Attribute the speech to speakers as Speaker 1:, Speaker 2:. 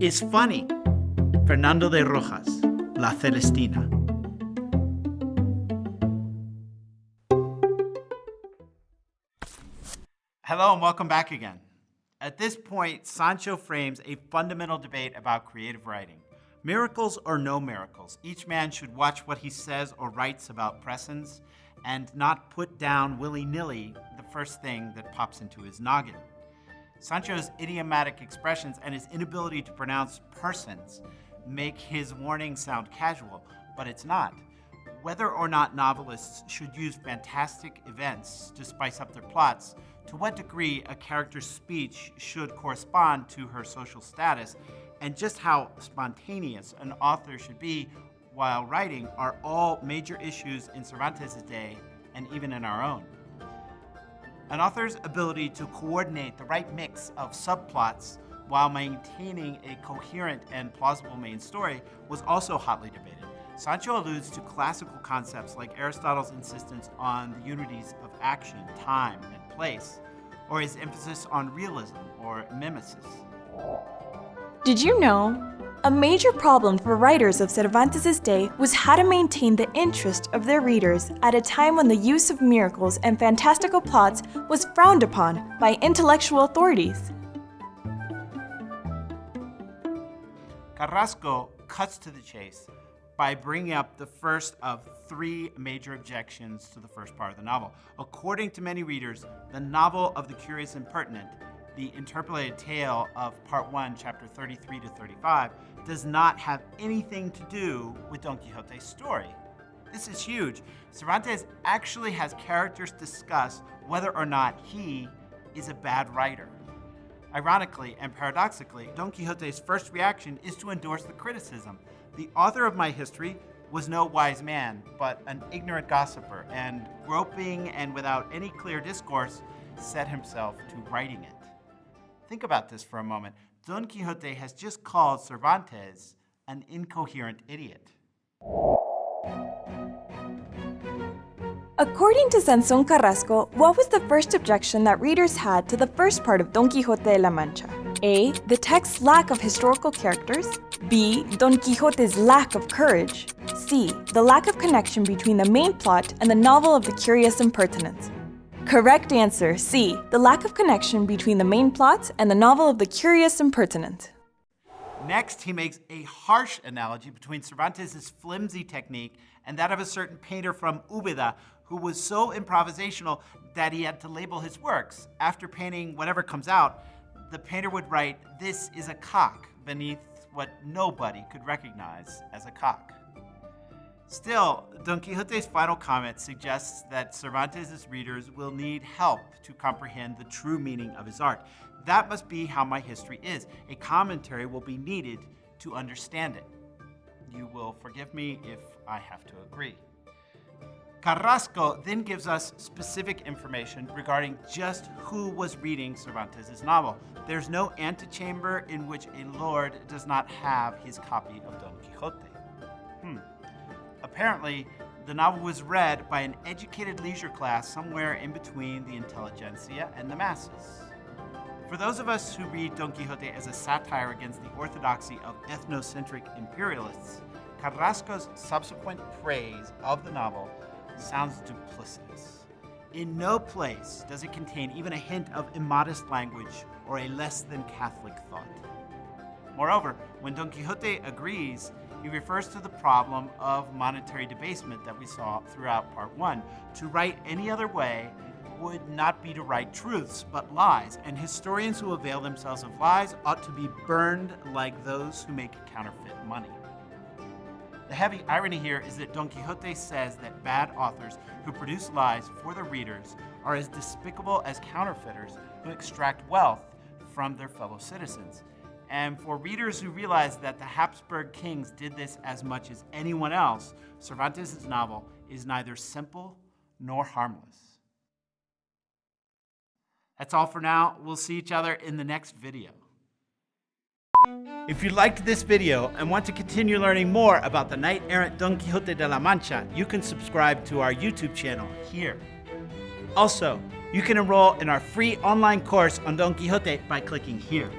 Speaker 1: is funny. Fernando de Rojas, La Celestina. Hello and welcome back again. At this point, Sancho frames a fundamental debate about creative writing. Miracles or no miracles, each man should watch what he says or writes about presence and not put down willy-nilly the first thing that pops into his noggin. Sancho's idiomatic expressions and his inability to pronounce persons make his warning sound casual, but it's not. Whether or not novelists should use fantastic events to spice up their plots, to what degree a character's speech should correspond to her social status, and just how spontaneous an author should be while writing are all major issues in Cervantes' day and even in our own. An author's ability to coordinate the right mix of subplots while maintaining a coherent and plausible main story was also hotly debated. Sancho alludes to classical concepts like Aristotle's insistence on the unities of action, time, and place, or his emphasis on realism or mimesis.
Speaker 2: Did you know? A major problem for writers of Cervantes' day was how to maintain the interest of their readers at a time when the use of miracles and fantastical plots was frowned upon by intellectual authorities.
Speaker 1: Carrasco cuts to the chase by bringing up the first of three major objections to the first part of the novel. According to many readers, the novel of the curious impertinent, the interpolated tale of part one, chapter 33 to 35, does not have anything to do with Don Quixote's story. This is huge. Cervantes actually has characters discuss whether or not he is a bad writer. Ironically and paradoxically, Don Quixote's first reaction is to endorse the criticism. The author of my history was no wise man, but an ignorant gossiper, and groping and without any clear discourse, set himself to writing it. Think about this for a moment. Don Quixote has just called Cervantes an incoherent idiot.
Speaker 2: According to Sansón Carrasco, what was the first objection that readers had to the first part of Don Quixote de la Mancha? A. The text's lack of historical characters. B. Don Quixote's lack of courage. C. The lack of connection between the main plot and the novel of the curious impertinent. Correct answer, C. The lack of connection between the main plot and the novel of the curious impertinent.
Speaker 1: Next, he makes a harsh analogy between Cervantes' flimsy technique and that of a certain painter from Ubeda who was so improvisational that he had to label his works. After painting whatever comes out, the painter would write, this is a cock, beneath what nobody could recognize as a cock. Still, Don Quixote's final comment suggests that Cervantes' readers will need help to comprehend the true meaning of his art. That must be how my history is. A commentary will be needed to understand it. You will forgive me if I have to agree. Carrasco then gives us specific information regarding just who was reading Cervantes' novel. There's no antechamber in which a lord does not have his copy of Don Quixote. Hmm. Apparently, the novel was read by an educated leisure class somewhere in between the intelligentsia and the masses. For those of us who read Don Quixote as a satire against the orthodoxy of ethnocentric imperialists, Carrasco's subsequent praise of the novel sounds duplicitous. In no place does it contain even a hint of immodest language or a less than Catholic thought. Moreover, when Don Quixote agrees, he refers to the problem of monetary debasement that we saw throughout part one. To write any other way would not be to write truths, but lies, and historians who avail themselves of lies ought to be burned like those who make counterfeit money. The heavy irony here is that Don Quixote says that bad authors who produce lies for their readers are as despicable as counterfeiters who extract wealth from their fellow citizens. And for readers who realize that the Habsburg kings did this as much as anyone else, Cervantes' novel is neither simple nor harmless. That's all for now. We'll see each other in the next video. If you liked this video and want to continue learning more about the knight-errant Don Quixote de la Mancha, you can subscribe to our YouTube channel here. Also, you can enroll in our free online course on Don Quixote by clicking here.